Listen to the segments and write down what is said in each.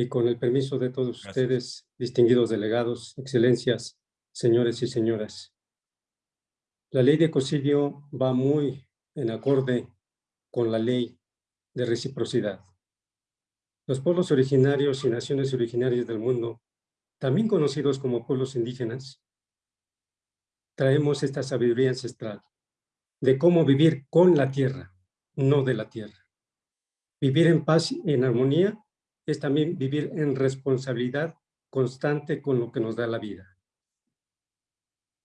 y con el permiso de todos ustedes, distinguidos delegados, excelencias, señores y señoras. La ley de ecocidio va muy en acorde con la ley de reciprocidad. Los pueblos originarios y naciones originarias del mundo, también conocidos como pueblos indígenas, traemos esta sabiduría ancestral de cómo vivir con la tierra, no de la tierra. Vivir en paz y en armonía es también vivir en responsabilidad constante con lo que nos da la vida.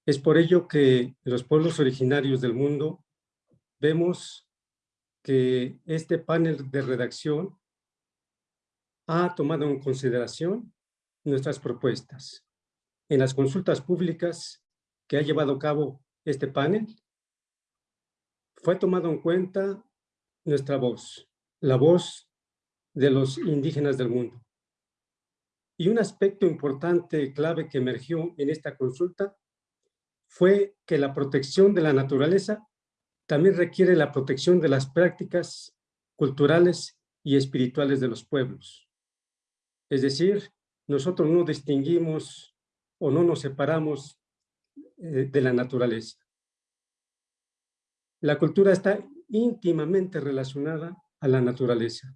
Es por ello que los pueblos originarios del mundo vemos que este panel de redacción ha tomado en consideración nuestras propuestas. En las consultas públicas que ha llevado a cabo este panel, fue tomado en cuenta nuestra voz, la voz de los indígenas del mundo. Y un aspecto importante, clave que emergió en esta consulta fue que la protección de la naturaleza también requiere la protección de las prácticas culturales y espirituales de los pueblos. Es decir, nosotros no distinguimos o no nos separamos eh, de la naturaleza. La cultura está íntimamente relacionada a la naturaleza.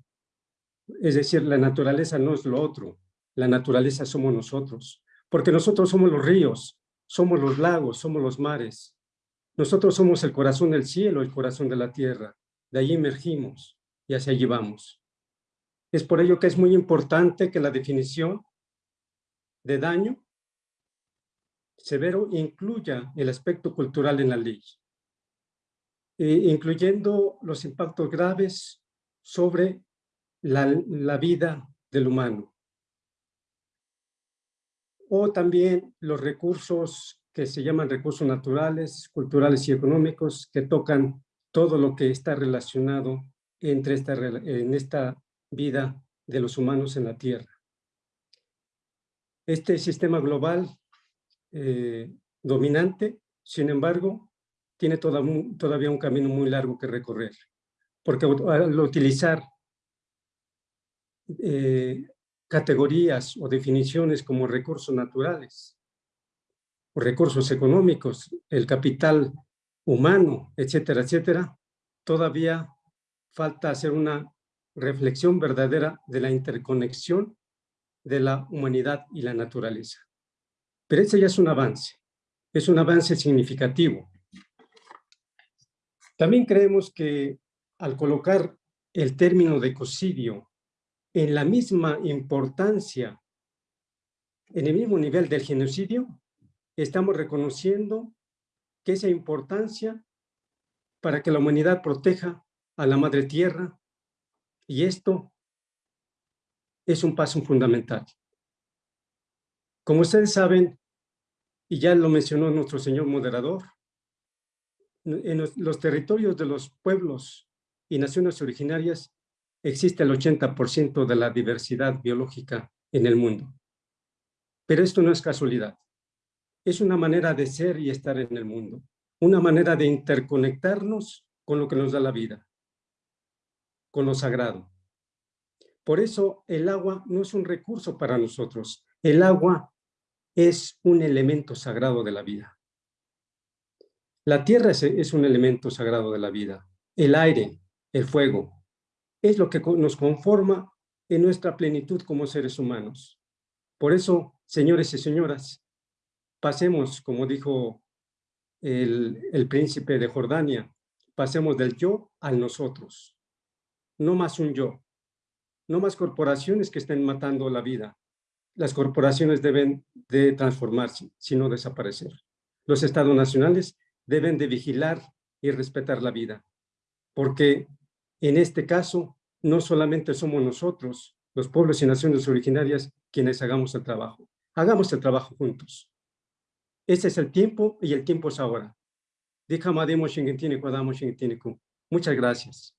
Es decir, la naturaleza no es lo otro, la naturaleza somos nosotros, porque nosotros somos los ríos, somos los lagos, somos los mares. Nosotros somos el corazón del cielo, el corazón de la tierra. De ahí emergimos y hacia allí vamos. Es por ello que es muy importante que la definición de daño severo incluya el aspecto cultural en la ley, eh, incluyendo los impactos graves sobre la, vida del humano. O también los recursos que se llaman recursos naturales, culturales y económicos, que tocan todo lo que está relacionado entre esta, en esta vida de los humanos en la Tierra. Este sistema global eh, dominante, sin embargo, tiene todavía un camino muy largo que recorrer, porque al utilizar eh, categorías o definiciones como recursos naturales, o recursos económicos, el capital humano, etcétera, etcétera, todavía falta hacer una reflexión verdadera de la interconexión de la humanidad y la naturaleza. Pero ese ya es un avance, es un avance significativo. También creemos que al colocar el término de ecocidio en la misma importancia, en el mismo nivel del genocidio, estamos reconociendo que esa importancia para que la humanidad proteja a la madre tierra, y esto es un paso fundamental. Como ustedes saben, y ya lo mencionó nuestro señor moderador, en los territorios de los pueblos y naciones originarias existe el 80% de la diversidad biológica en el mundo. Pero esto no es casualidad. Es una manera de ser y estar en el mundo. Una manera de interconectarnos con lo que nos da la vida con lo sagrado. Por eso el agua no es un recurso para nosotros. El agua es un elemento sagrado de la vida. La tierra es, un elemento sagrado de la vida. El aire, el fuego, es lo que nos conforma en nuestra plenitud como seres humanos. Por eso, señores y señoras, pasemos, como dijo el, príncipe de Jordania, pasemos del yo al nosotros no más un yo, no más corporaciones que estén matando la vida. Las corporaciones deben de transformarse, sino desaparecer. Los estados nacionales deben de vigilar y respetar la vida, porque en este caso no solamente somos nosotros, los pueblos y naciones originarias, quienes hagamos el trabajo. Hagamos el trabajo juntos. Este es el tiempo y el tiempo es ahora. Muchas gracias.